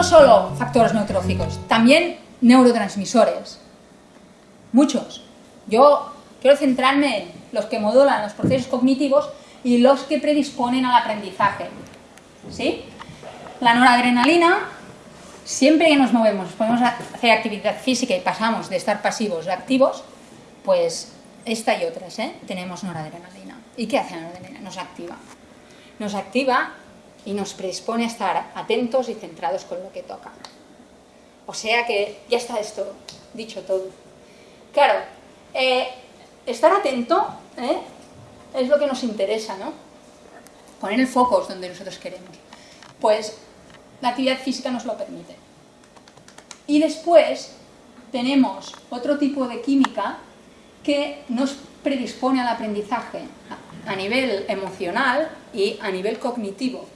no solo factores neurológicos, también neurotransmisores. Muchos. Yo quiero centrarme en los que modulan los procesos cognitivos y los que predisponen al aprendizaje. ¿Sí? La noradrenalina, siempre que nos movemos, podemos hacer actividad física y pasamos de estar pasivos a activos, pues esta y otras, ¿eh? tenemos noradrenalina. ¿Y qué hace la noradrenalina? Nos activa. Nos activa y nos predispone a estar atentos y centrados con lo que toca. O sea que ya está esto dicho todo. Claro, eh, estar atento ¿eh? es lo que nos interesa, ¿no? Poner el foco es donde nosotros queremos. Pues la actividad física nos lo permite. Y después tenemos otro tipo de química que nos predispone al aprendizaje a nivel emocional y a nivel cognitivo.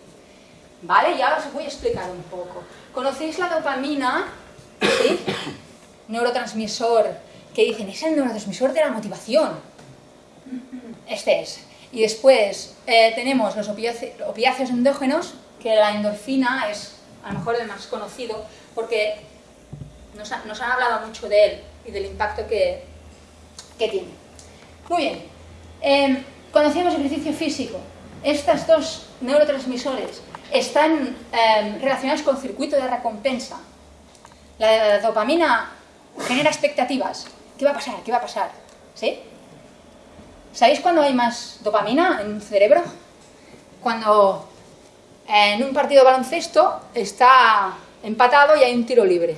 ¿Vale? Ya os voy a explicar un poco. ¿Conocéis la dopamina? ¿Sí? Neurotransmisor, que dicen, es el neurotransmisor de la motivación. Este es. Y después eh, tenemos los opiáceos endógenos, que la endorfina es a lo mejor el más conocido, porque nos, han hablado mucho de él y del impacto que, tiene. Muy bien, eh, conocemos el ejercicio físico. Estos dos neurotransmisores están em, relacionados con circuito de recompensa. La dopamina genera expectativas. ¿Qué va a pasar? ¿Qué va a pasar? ¿Sí? ¿Sabéis cuándo hay más dopamina en el cerebro? Cuando en un partido de baloncesto está empatado y hay un tiro libre.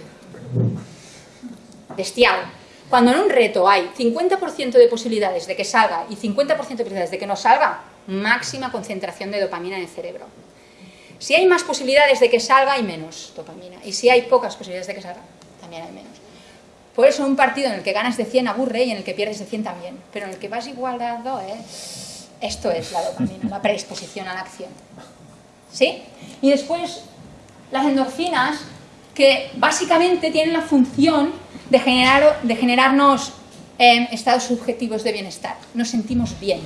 Bestial. Cuando en un reto hay 50% de posibilidades de que salga y 50% de posibilidades de que no salga, máxima concentración de dopamina en el cerebro. Si hay más posibilidades de que salga, hay menos dopamina. Y si hay pocas posibilidades de que salga, también hay menos. Por eso un partido en el que ganas de 100 aburre y en el que pierdes de 100 también. Pero en el que vas igualado, ¿eh? esto es la dopamina, la predisposición a la acción. ¿Sí? Y después las endorfinas, que básicamente tienen la función de, generar, de generarnos eh, estados subjetivos de bienestar. Nos sentimos bien.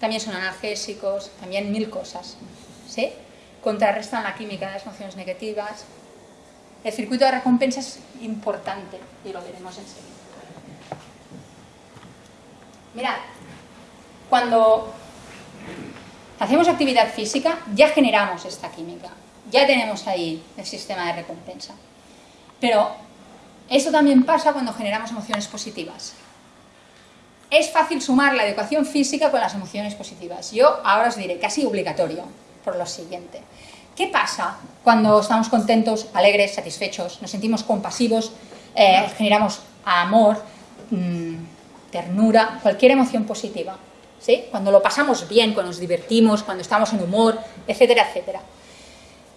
También son analgésicos, también mil cosas. ¿Sí? Contrarrestan la química de las emociones negativas. El circuito de recompensa es importante y lo veremos enseguida. Mirad, cuando hacemos actividad física ya generamos esta química, ya tenemos ahí el sistema de recompensa. Pero esto también pasa cuando generamos emociones positivas. Es fácil sumar la educación física con las emociones positivas. Yo ahora os diré, casi obligatorio por lo siguiente. ¿Qué pasa cuando estamos contentos, alegres, satisfechos, nos sentimos compasivos, eh, generamos amor, mm, ternura, cualquier emoción positiva? ¿sí? Cuando lo pasamos bien, cuando nos divertimos, cuando estamos en humor, etcétera, etcétera.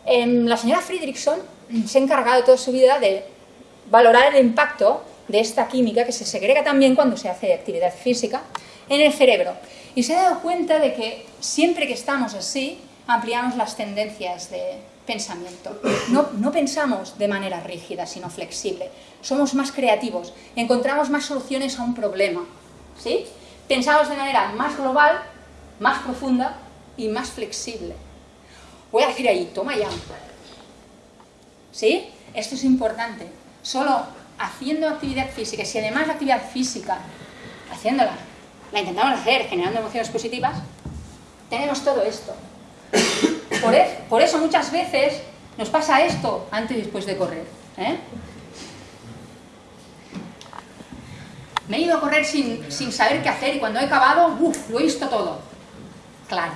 Em, la señora Friedrichson se ha encargado toda su vida de valorar el impacto de esta química que se segrega también cuando se hace actividad física en el cerebro. Y se ha dado cuenta de que siempre que estamos así, ampliamos las tendencias de pensamiento. No, pensamos de manera rígida, sino flexible. Somos más creativos, encontramos más soluciones a un problema. ¿sí? Pensamos de manera más global, más profunda y más flexible. Voy a decir ahí, toma ya. ¿Sí? Esto es importante. Solo haciendo actividad física, si además la actividad física, haciéndola, la intentamos hacer generando emociones positivas, tenemos todo esto. Por, eso muchas veces nos pasa esto antes y después de correr. ¿eh? Me he ido a correr sin, saber qué hacer y cuando he acabado, uff, lo he visto todo. Claro.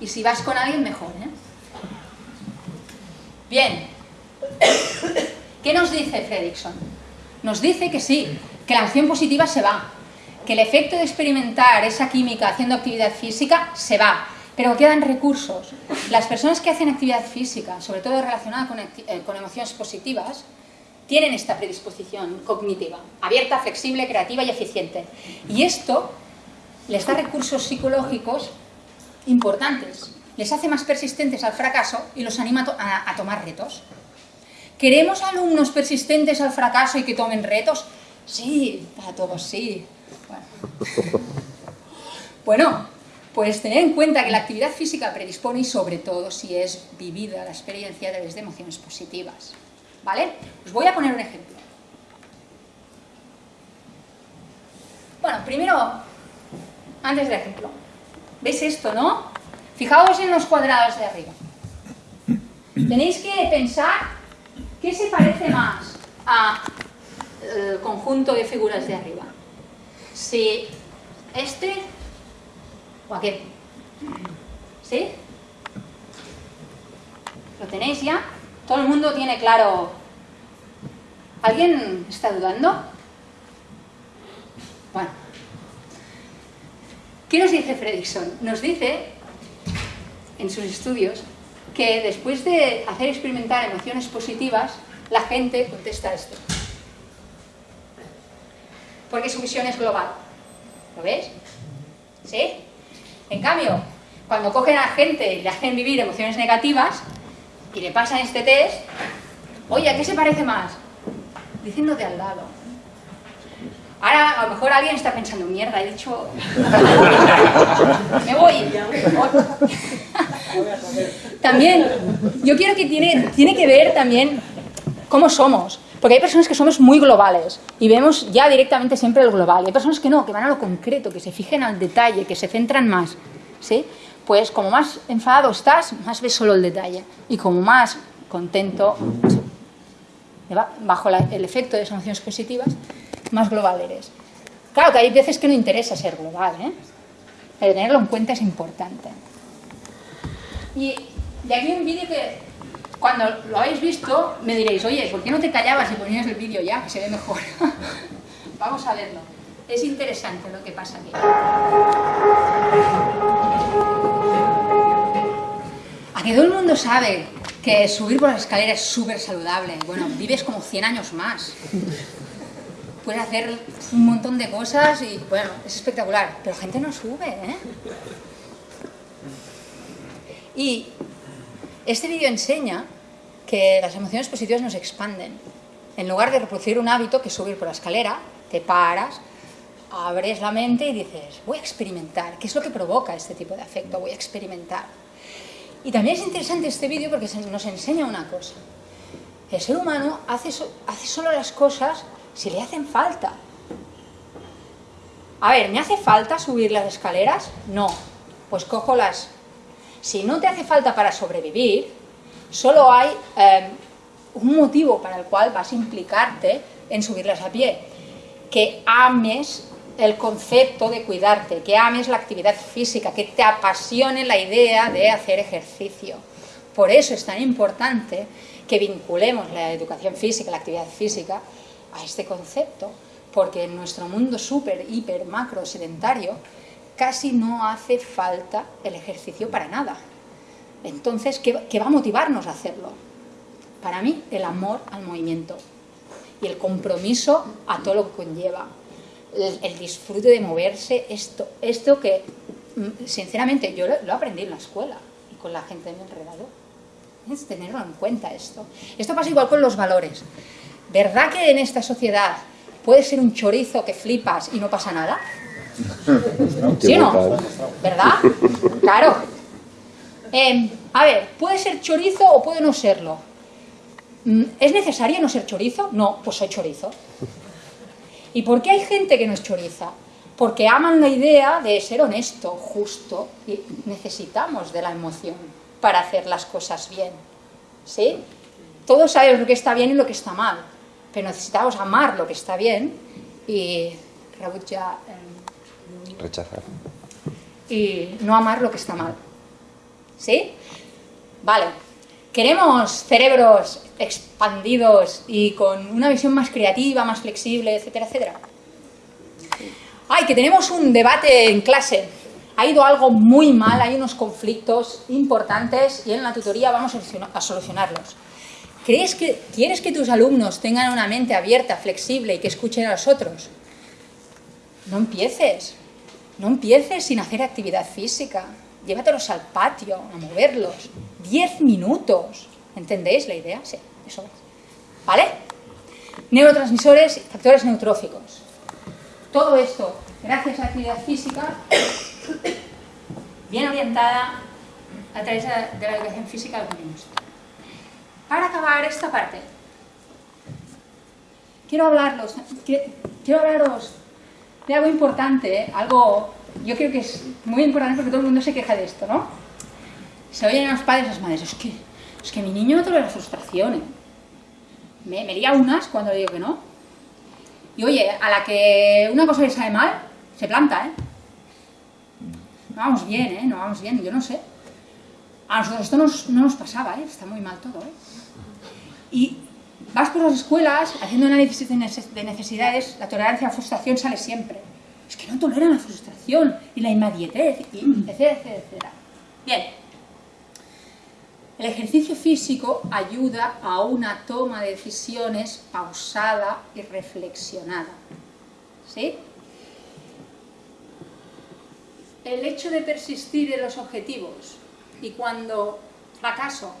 Y si vas con alguien, mejor. ¿eh? Bien. ¿Qué nos dice Fredrickson? Nos dice que sí, que la acción positiva se va, que el efecto de experimentar esa química haciendo actividad física se va, pero quedan recursos. Las personas que hacen actividad física, sobre todo relacionada con, eh, con emociones positivas, tienen esta predisposición cognitiva, abierta, flexible, creativa y eficiente. Y esto les da recursos psicológicos importantes, les hace más persistentes al fracaso y los anima a, tomar retos. ¿Queremos alumnos persistentes al fracaso y que tomen retos? Sí, para todos sí. bueno pues tener en cuenta que la actividad física predispone y sobre todo si es vivida la experiencia a través de emociones positivas. ¿Vale? Os voy a poner un ejemplo. Bueno, primero, antes del ejemplo, ¿veis esto, no? Fijaos en los cuadrados de arriba. Tenéis que pensar qué se parece más al conjunto de figuras de arriba. Si este o aquel. ¿Sí? ¿Lo tenéis ya? ¿Todo el mundo tiene claro? ¿Alguien está dudando? Bueno. ¿Qué nos dice Fredrickson? Nos dice, en sus estudios, que después de hacer experimentar emociones positivas, la gente contesta esto. Porque su visión es global. ¿Lo ves? ¿Sí? En cambio, cuando cogen a gente y le hacen vivir emociones negativas y le pasan este test, oye, ¿a qué se parece más? Diciendo de al lado. Ahora a lo mejor alguien está pensando, mierda, he dicho... Me voy. también, yo quiero que tiene, tiene que ver también cómo somos. Porque hay personas que somos muy globales y vemos ya directamente siempre el global. Hay personas que no, que van a lo concreto, que se fijen al detalle, que se centran más. ¿sí? Pues como más enfadado estás, más ves solo el detalle. Y como más contento, bajo el efecto de esas emociones positivas, más global eres. Claro que hay veces que no interesa ser global, ¿eh? pero tenerlo en cuenta es importante. Y, y aquí un vídeo que cuando lo habéis visto, me diréis, oye, ¿por qué no te callabas y ponías el vídeo ya, que se ve mejor? Vamos a verlo. Es interesante lo que pasa aquí. Aquí todo el mundo sabe que subir por las escaleras es súper saludable. Bueno, vives como 100 años más. Puedes hacer un montón de cosas y, bueno, es espectacular. Pero gente no sube, ¿eh? Y este vídeo enseña que las emociones positivas nos expanden. En lugar de reproducir un hábito que es subir por la escalera, te paras, abres la mente y dices, voy a experimentar. ¿Qué es lo que provoca este tipo de afecto? Voy a experimentar. Y también es interesante este vídeo porque nos enseña una cosa. El ser humano hace, hace solo las cosas si le hacen falta. A ver, ¿me hace falta subir las escaleras? No. Pues cojo las si no te hace falta para sobrevivir, solo hay em, un motivo para el cual vas a implicarte en subirlas a pie. Que ames el concepto de cuidarte, que ames la actividad física, que te apasione la idea de hacer ejercicio. Por eso es tan importante que vinculemos la educación física, la actividad física, a este concepto, porque en nuestro mundo súper, hiper, macro, sedentario, casi no hace falta el ejercicio para nada. Entonces, ¿qué, va a motivarnos a hacerlo? Para mí, el amor al movimiento y el compromiso a todo lo que conlleva. El, disfrute de moverse, esto, esto que, mm, sinceramente, yo lo, aprendí en la escuela y con la gente de mi alrededor. Es tenerlo en cuenta esto. Esto pasa igual con los valores. ¿Verdad que en esta sociedad puede ser un chorizo que flipas y no pasa nada? ¿Sí o no? ¿Verdad? Claro. Em, a ver, ¿puede ser chorizo o puede no serlo? Mm, ¿Es necesario no ser chorizo? No, pues soy chorizo. ¿Y por qué hay gente que no es choriza? Porque aman la idea de ser honesto, justo, y necesitamos de la emoción para hacer las cosas bien. ¿Sí? Todos sabemos lo que está bien y lo que está mal, pero necesitamos amar lo que está bien y ya Rechazar. Y no amar lo que está mal. ¿Sí? Vale. Queremos cerebros expandidos y con una visión más creativa, más flexible, etcétera, etcétera. Ay, que tenemos un debate en clase. Ha ido algo muy mal, hay unos conflictos importantes y en la tutoría vamos a solucionarlos. ¿Crees que, ¿Quieres que tus alumnos tengan una mente abierta, flexible y que escuchen a los otros? No empieces. No empieces sin hacer actividad física. Llévatelos al patio, a moverlos. Diez minutos. ¿Entendéis la idea? Sí, eso es. ¿Vale? Neurotransmisores y factores neutróficos. Todo esto, gracias a la actividad física, bien orientada a través de la, educación física al. Para acabar esta parte, quiero hablarlos, quiero hablaros de algo importante, ¿eh? algo, yo creo que es muy importante porque todo el mundo se queja de esto, ¿no? Se oyen a los padres y a las madres, es que, es que mi niño no tolera ¿eh? me, me lía unas cuando le digo que no. Y oye, a la que una cosa le sale mal, se planta, ¿eh? No vamos bien, ¿eh? No vamos bien, yo no sé. A nosotros esto no nos pasaba, ¿eh? Está muy mal todo, ¿eh? Y vas por las escuelas haciendo análisis de necesidades, la tolerancia a la frustración sale siempre. Es que no toleran la frustración y la inmediatez, etcétera, etcétera. Bien. El ejercicio físico ayuda a una toma de decisiones pausada y reflexionada. ¿Sí? El hecho de persistir en los objetivos y cuando fracaso,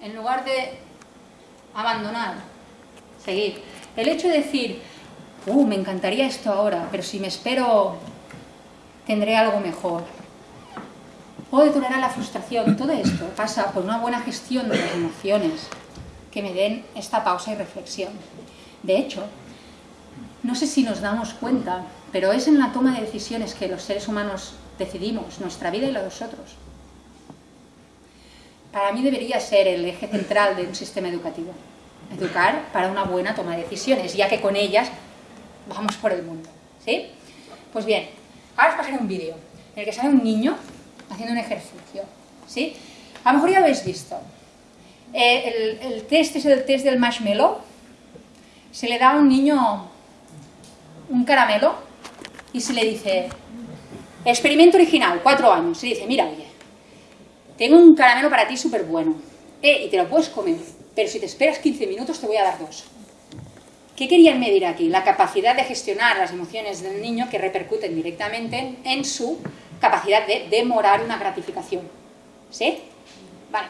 en lugar de abandonar, seguir. El hecho de decir, uh, me encantaría esto ahora, pero si me espero tendré algo mejor. O de la frustración, todo esto pasa por una buena gestión de las emociones que me den esta pausa y reflexión. De hecho, no sé si nos damos cuenta, pero es en la toma de decisiones que los seres humanos decidimos nuestra vida y la de los otros para mí debería ser el eje central de un sistema educativo. Educar para una buena toma de decisiones, ya que con ellas vamos por el mundo. ¿Sí? Pues bien, ahora os pasaré un vídeo en el que sale un niño haciendo un ejercicio. ¿Sí? A lo mejor ya lo habéis visto. Eh, el, test es el test del marshmallow. Se le da a un niño un caramelo y se le dice, experimento original, cuatro años. Se dice, mira, oye, tengo un caramelo para ti súper bueno, eh, y te lo puedes comer, pero si te esperas 15 minutos te voy a dar dos. ¿Qué querían medir aquí? La capacidad de gestionar las emociones del niño que repercuten directamente en, su capacidad de demorar una gratificación. ¿Sí? Vale.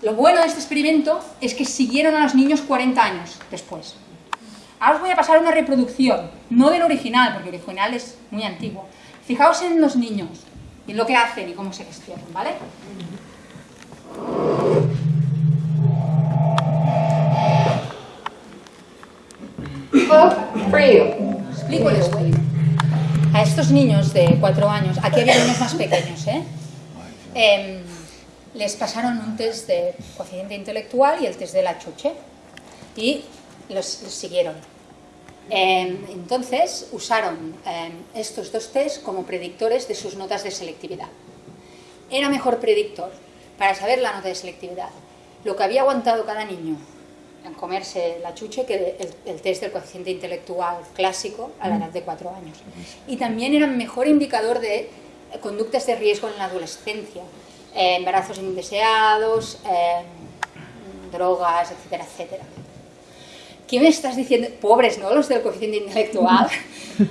Lo bueno de este experimento es que siguieron a los niños 40 años después. Ahora os voy a pasar una reproducción, no del original, porque el original es muy antiguo. Fijaos en los niños y lo que hacen y cómo se gestionan, ¿vale? Explico esto. A estos niños de cuatro años, aquí había niños más pequeños, ¿eh? eh les pasaron un test de cociente intelectual y el test de la chuche y los siguieron. Em, entonces usaron em, estos dos test como predictores de sus notas de selectividad. Era mejor predictor para saber la nota de selectividad lo que había aguantado cada niño en comerse la chuche que el, test del coeficiente intelectual clásico a la edad de cuatro años. Y también era mejor indicador de conductas de riesgo en la adolescencia, embarazos indeseados, em, drogas, etcétera, etcétera. ¿Qué me estás diciendo? Pobres, ¿no? Los del coeficiente intelectual,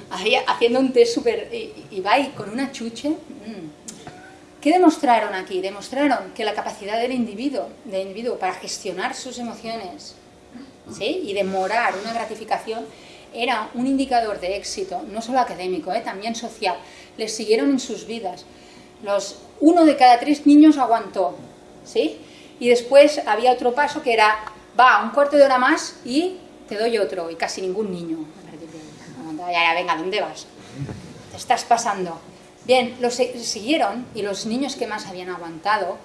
haciendo un test súper... Y, va y con una chuche... Mm. ¿Qué demostraron aquí? Demostraron que la capacidad del individuo, del individuo para gestionar sus emociones ¿sí? y demorar una gratificación era un indicador de éxito, no solo académico, ¿eh? también social. Les siguieron en sus vidas. Los, uno de cada tres niños aguantó, ¿sí? Y después había otro paso que era, va, un cuarto de hora más y te doy otro, y casi ningún niño. Ya, venga, ¿dónde vas? Te estás pasando. Bien, los siguieron y los niños que más habían aguantado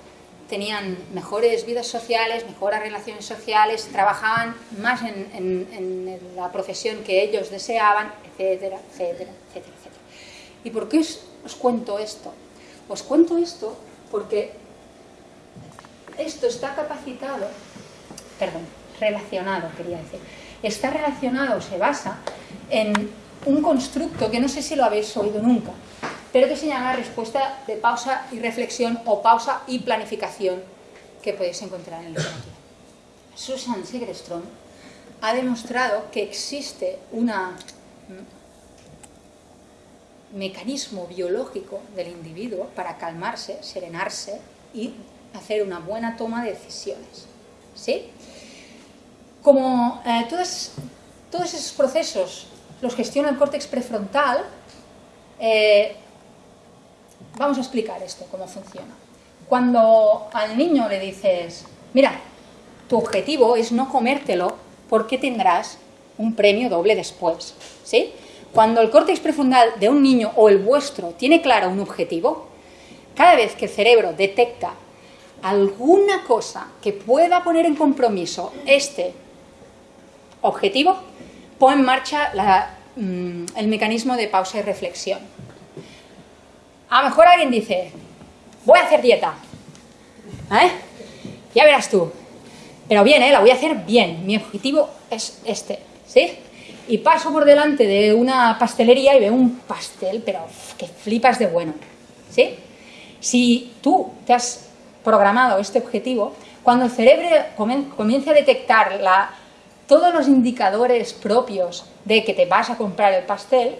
tenían mejores vidas sociales, mejores relaciones sociales, trabajaban más en, la profesión que ellos deseaban, etcétera, etcétera, etcétera, etcétera. ¿Y por qué os, os cuento esto? Os cuento esto porque esto está capacitado, perdón, relacionado, quería decir, está relacionado, se basa en un constructo que no sé si lo habéis oído nunca, pero que se llama respuesta de pausa y reflexión o pausa y planificación que podéis encontrar en el literatura. Susan Segerstrom ha demostrado que existe un mecanismo biológico del individuo para calmarse, serenarse y hacer una buena toma de decisiones. ¿Sí? Como eh, todos, todos esos procesos los gestiona el córtex prefrontal, eh, vamos a explicar esto, cómo funciona. Cuando al niño le dices, mira, tu objetivo es no comértelo porque tendrás un premio doble después, ¿sí? Cuando el córtex prefrontal de un niño o el vuestro tiene claro un objetivo, cada vez que el cerebro detecta alguna cosa que pueda poner en compromiso este objetivo, pone en marcha mm, el mecanismo de pausa y reflexión. A lo mejor alguien dice, voy a hacer dieta. ¿Eh? Ya verás tú. Pero bien, ¿eh? la voy a hacer bien. Mi objetivo es este. ¿Sí? y paso por delante de una pastelería y veo un pastel, pero que flipas de bueno. ¿sí? Si tú te has programado este objetivo, cuando el cerebro comience a detectar la, todos los indicadores propios de que te vas a comprar el pastel,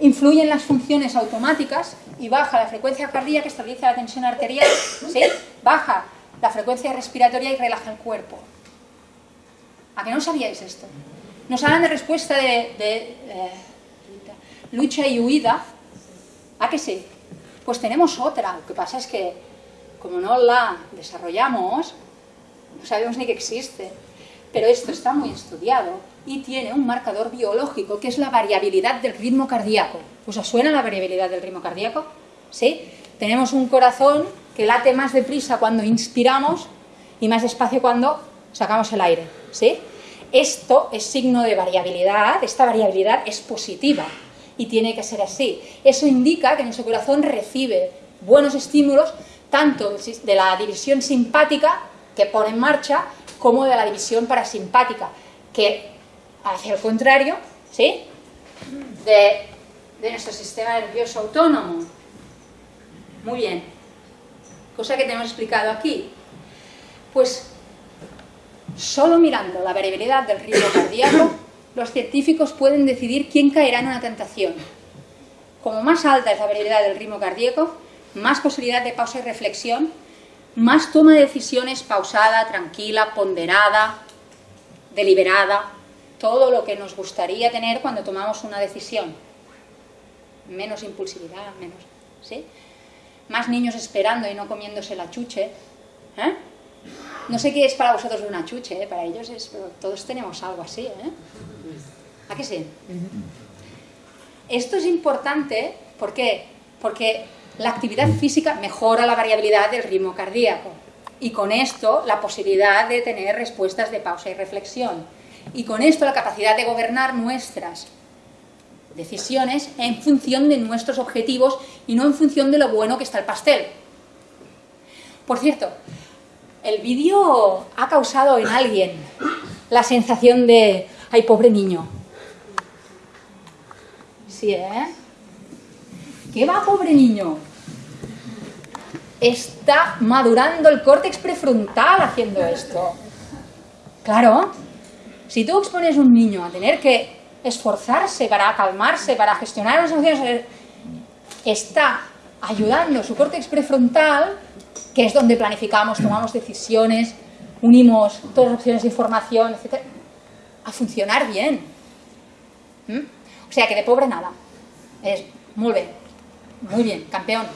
influyen las funciones automáticas y baja la frecuencia cardíaca, estabiliza la tensión arterial, ¿sí? baja la frecuencia respiratoria y relaja el cuerpo. ¿A qué no sabíais esto? Nos hablan de respuesta de, eh, lucha y huida. ¿A qué sí? Pues tenemos otra. Lo que pasa es que, como no la desarrollamos, no sabemos ni que existe. Pero esto está muy estudiado y tiene un marcador biológico, que es la variabilidad del ritmo cardíaco. ¿Os suena la variabilidad del ritmo cardíaco? ¿Sí? Tenemos un corazón que late más deprisa cuando inspiramos y más despacio cuando sacamos el aire. ¿Sí? Esto es signo de variabilidad, esta variabilidad es positiva y tiene que ser así. Eso indica que nuestro corazón recibe buenos estímulos tanto de la división simpática que pone en marcha como de la división parasimpática, que hacia el contrario, ¿sí? De, de nuestro sistema nervioso autónomo. Muy bien. Cosa que tenemos explicado aquí. Pues Solo mirando la variabilidad del ritmo cardíaco, los científicos pueden decidir quién caerá en una tentación. Como más alta es la variabilidad del ritmo cardíaco, más posibilidad de pausa y reflexión, más toma de decisiones pausada, tranquila, ponderada, deliberada, todo lo que nos gustaría tener cuando tomamos una decisión. Menos impulsividad, menos... ¿sí? Más niños esperando y no comiéndose la chuche. ¿eh? No sé qué es para vosotros una chuche, ¿eh? para ellos es, pero todos tenemos algo así, ¿eh? ¿A qué sí? Esto es importante, ¿por qué? Porque la actividad física mejora la variabilidad del ritmo cardíaco y con esto la posibilidad de tener respuestas de pausa y reflexión y con esto la capacidad de gobernar nuestras decisiones en función de nuestros objetivos y no en función de lo bueno que está el pastel. Por cierto, el vídeo ha causado en alguien la sensación de, ay, pobre niño. Sí, ¿eh? ¿Qué va, pobre niño? Está madurando el córtex prefrontal haciendo esto. Claro, si tú expones a un niño a tener que esforzarse para calmarse, para gestionar las emociones, está ayudando su córtex prefrontal que es donde planificamos, tomamos decisiones, unimos todas las opciones de información, etc., a funcionar bien. ¿Mm? O sea, que de pobre nada. Es muy bien, muy bien, campeón.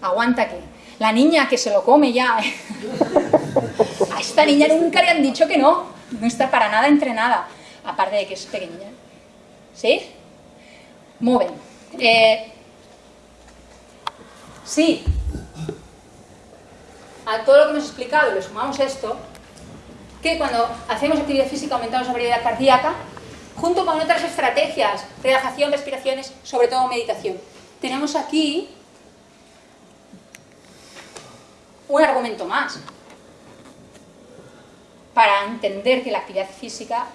Aguanta aquí. La niña que se lo come ya. a esta niña nunca le han dicho que no. No está para nada entrenada. Aparte de que es pequeña. ¿Sí? Muy bien. Eh, sí, a todo lo que hemos explicado le sumamos esto, que cuando hacemos actividad física aumentamos la variedad cardíaca, junto con otras estrategias, relajación, respiraciones, sobre todo meditación. Tenemos aquí un argumento más para entender que la actividad física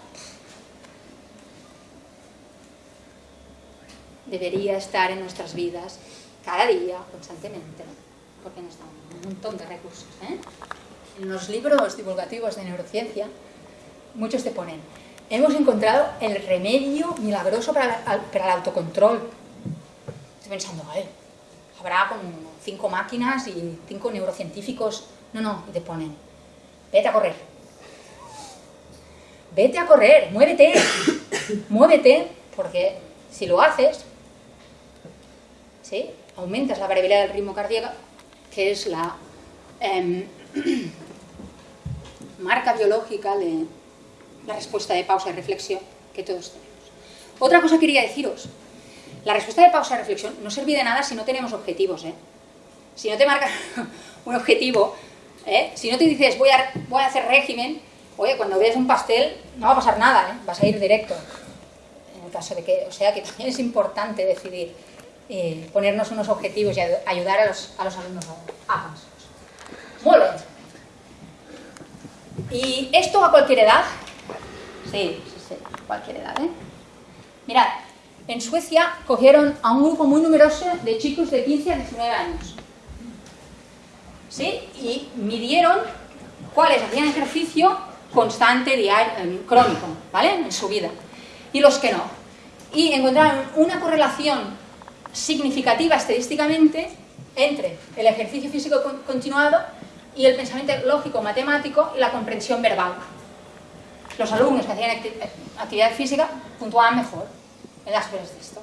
debería estar en nuestras vidas cada día, constantemente, porque nos da un montón de recursos. ¿eh? En los libros divulgativos de neurociencia, muchos te ponen, hemos encontrado el remedio milagroso para, el autocontrol. Estoy pensando, habrá como cinco máquinas y cinco neurocientíficos. No, no, y te ponen, vete a correr. Vete a correr, muévete, muévete, porque si lo haces, ¿sí? aumentas la variabilidad del ritmo cardíaco, que es la em, marca biológica de la respuesta de pausa y reflexión que todos tenemos. Otra cosa quería deciros, la respuesta de pausa y reflexión no sirve de nada si no tenemos objetivos. ¿eh? Si no te marcas un objetivo, ¿eh? si no te dices voy a, voy a hacer régimen, oye, cuando veas un pastel no va a pasar nada, ¿eh? vas a ir directo. En el caso de que, o sea que también es importante decidir eh, ponernos unos objetivos y ayudar a los, a los alumnos a avanzar. Muy bien. ¿Y esto a cualquier edad? Sí, sí, sí, cualquier edad, ¿eh? Mirad, en Suecia cogieron a un grupo muy numeroso de chicos de 15 a 19 años. ¿Sí? Y midieron cuáles hacían ejercicio constante, diario, eh, crónico, ¿vale? En su vida. Y los que no. Y encontraron una correlación significativa estadísticamente entre el ejercicio físico continuado y el pensamiento lógico matemático y la comprensión verbal. Los alumnos que hacían actividad física puntuaban mejor en las pruebas de esto.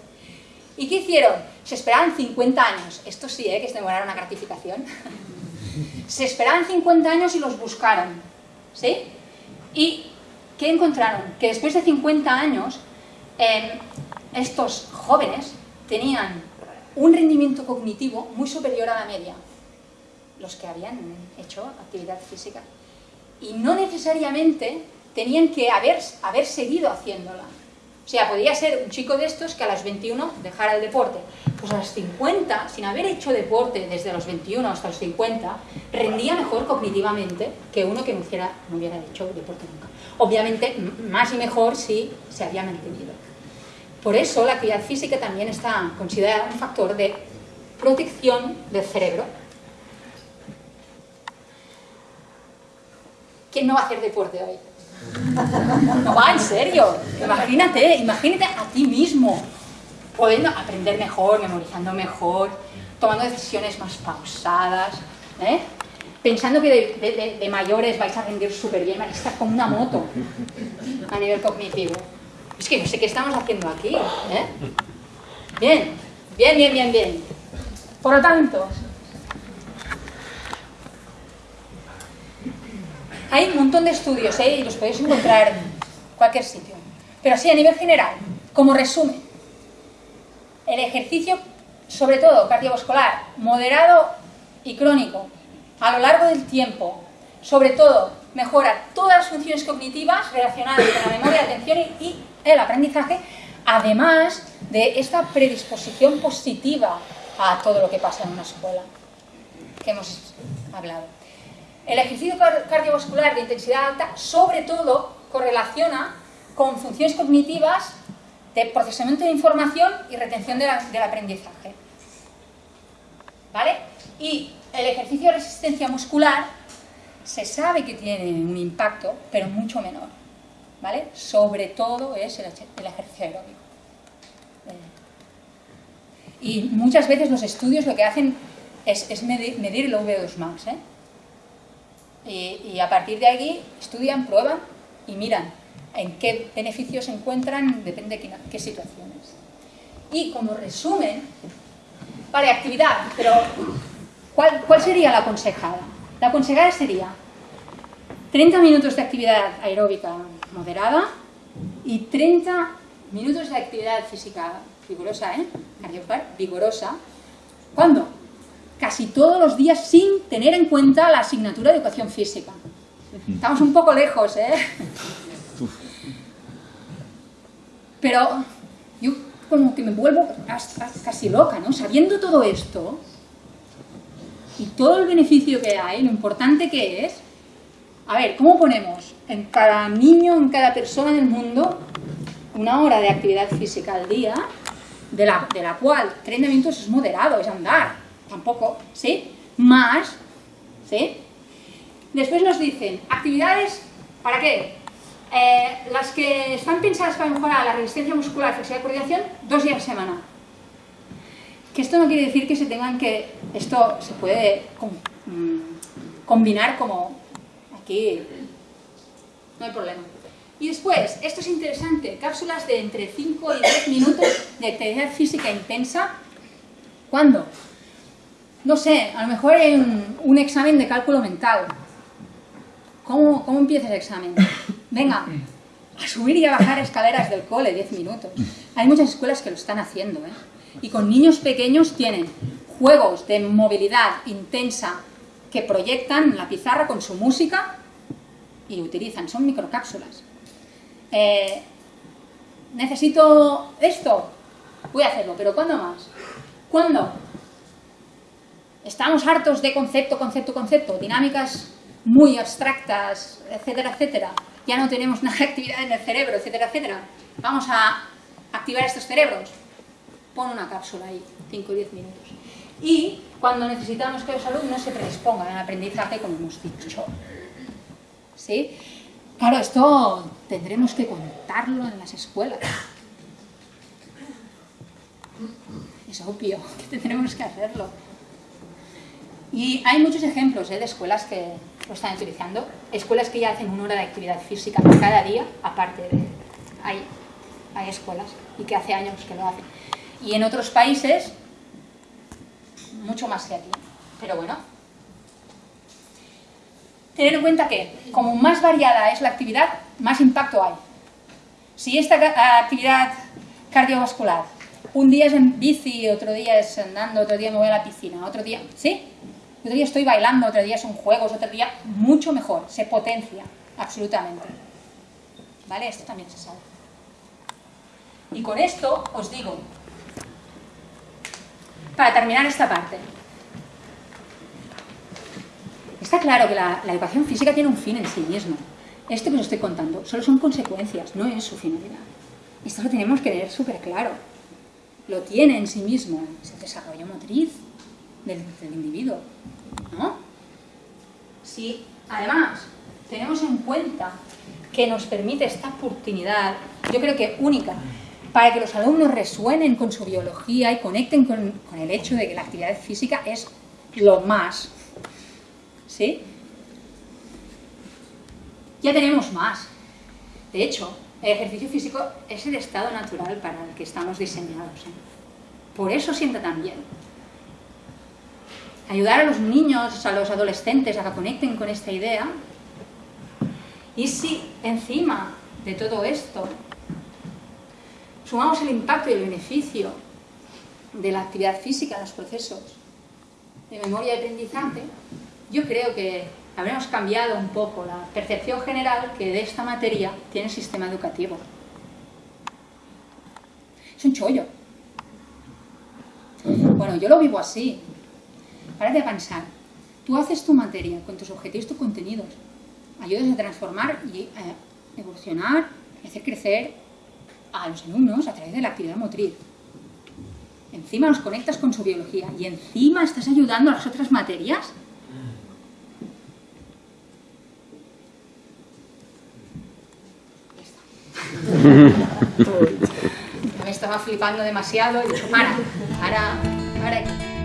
¿Y qué hicieron? Se esperaban 50 años. Esto sí, ¿eh? que es demorar una gratificación. Se esperaban 50 años y los buscaron. ¿Sí? ¿Y qué encontraron? Que después de 50 años, estos jóvenes tenían un rendimiento cognitivo muy superior a la media, los que habían hecho actividad física. Y no necesariamente tenían que haber seguido haciéndola. O sea, podía ser un chico de estos que a los 21 dejara el deporte. Pues a los 50, sin haber hecho deporte desde los 21 hasta los 50, rendía mejor cognitivamente que uno que no no hubiera hecho deporte nunca. Obviamente, más y mejor si se había mantenido. Por eso la actividad física también está considerada un factor de protección del cerebro. ¿Quién no va a hacer deporte hoy? No va, en serio. Imagínate, imagínate a ti mismo, pudiendo aprender mejor, memorizando mejor, tomando decisiones más pausadas, ¿eh? pensando que de, mayores vais a rendir súper bien, vais a estar como una moto a nivel cognitivo. Es que no sé qué estamos haciendo aquí. ¿eh? Bien, bien, bien, bien, bien. Por lo tanto, hay un montón de estudios ¿eh? y los podéis encontrar en cualquier sitio. Pero así, a nivel general, como resumen, el ejercicio, sobre todo cardiovascular, moderado y crónico, a lo largo del tiempo, sobre todo mejora todas las funciones cognitivas relacionadas con la memoria, la atención y el aprendizaje, además de esta predisposición positiva a todo lo que pasa en una escuela que hemos hablado. El ejercicio cardiovascular de intensidad alta, sobre todo, correlaciona con funciones cognitivas de procesamiento de información y retención del aprendizaje. ¿Vale? Y el ejercicio de resistencia muscular se sabe que tiene un impacto, pero mucho menor. ¿vale? Sobre todo es el, ejercicio aeróbico. Eh, y muchas veces los estudios lo que hacen es, medir, el VO2 max, ¿eh? Y, a partir de aquí estudian, prueban y miran en qué beneficios se encuentran, depende de qué, situaciones. Y como resumen, vale, actividad, pero ¿cuál, ¿cuál sería la aconsejada? La aconsejada sería 30 minutos de actividad aeróbica moderada y 30 minutos de actividad física vigorosa, ¿eh? vigorosa. ¿Cuándo? Casi todos los días sin tener en cuenta la asignatura de educación física. Estamos un poco lejos, ¿eh? Pero yo como que me vuelvo casi loca, ¿no? Sabiendo todo esto y todo el beneficio que hay, lo importante que es, a ver, ¿cómo ponemos en cada niño, en cada persona del mundo, una hora de actividad física al día, de la, de la cual 30 minutos es moderado, es andar, tampoco, ¿sí? Más, ¿sí? Después nos dicen, actividades, ¿para qué? Eh, las que están pensadas para mejorar la resistencia muscular, flexibilidad y coordinación, dos días a semana. Que esto no quiere decir que se tengan que, esto se puede mm, combinar como aquí no hay problema. Y después, esto es interesante, cápsulas de entre 5 y 10 minutos de actividad física intensa ¿Cuándo? No sé, a lo mejor en un examen de cálculo mental. ¿Cómo, cómo empieza el examen? Venga, a subir y a bajar escaleras del cole, 10 minutos. Hay muchas escuelas que lo están haciendo, ¿eh? Y con niños pequeños tienen juegos de movilidad intensa que proyectan la pizarra con su música y utilizan, son microcápsulas. Eh, necesito esto, voy a hacerlo, pero ¿cuándo más? ¿Cuándo? Estamos hartos de concepto, concepto, concepto, dinámicas muy abstractas, etcétera, etcétera. Ya no tenemos nada de actividad en el cerebro, etcétera, etcétera. Vamos a activar estos cerebros. Pon una cápsula ahí, 5 o 10 minutos. Y cuando necesitamos que los alumnos se predispongan al aprendizaje, como hemos dicho. ¿Sí? Claro, esto tendremos que contarlo en las escuelas. Es obvio que tendremos que hacerlo. Y hay muchos ejemplos ¿eh? de escuelas que lo están utilizando. Escuelas que ya hacen una hora de actividad física cada día, aparte de... Hay, hay escuelas y que hace años que lo hacen. Y en otros países, mucho más que aquí. Pero bueno, tener en cuenta que como más variada es la actividad, más impacto hay. Si esta actividad cardiovascular, un día es en bici, otro día es andando, otro día me voy a la piscina, otro día, ¿sí? Otro día estoy bailando, otro día son juegos, otro día mucho mejor, se potencia, absolutamente. ¿Vale? Esto también se sabe. Y con esto os digo, para terminar esta parte, Está claro que la, educación física tiene un fin en sí mismo. Esto que os estoy contando solo son consecuencias, no es su finalidad. Esto lo tenemos que tener súper claro. Lo tiene en sí mismo, es el desarrollo motriz del, individuo. ¿no? Si además tenemos en cuenta que nos permite esta oportunidad, yo creo que única, para que los alumnos resuenen con su biología y conecten con, con el hecho de que la actividad física es lo más ¿sí? Ya tenemos más. De hecho, el ejercicio físico es el estado natural para el que estamos diseñados. ¿eh? Por eso sienta tan bien. Ayudar a los niños, a los adolescentes a que conecten con esta idea. Y si encima de todo esto sumamos el impacto y el beneficio de la actividad física en los procesos de memoria y aprendizaje, yo creo que habremos cambiado un poco la percepción general que de esta materia tiene el sistema educativo. Es un chollo. Bueno, yo lo vivo así. Párate a pensar. Tú haces tu materia con tus objetivos, tus contenidos. Ayudas a transformar y a evolucionar hacer crecer a los alumnos a través de la actividad motriz. Encima nos conectas con su biología y encima estás ayudando a las otras materias Me estaba flipando demasiado y dicho, para, para, para.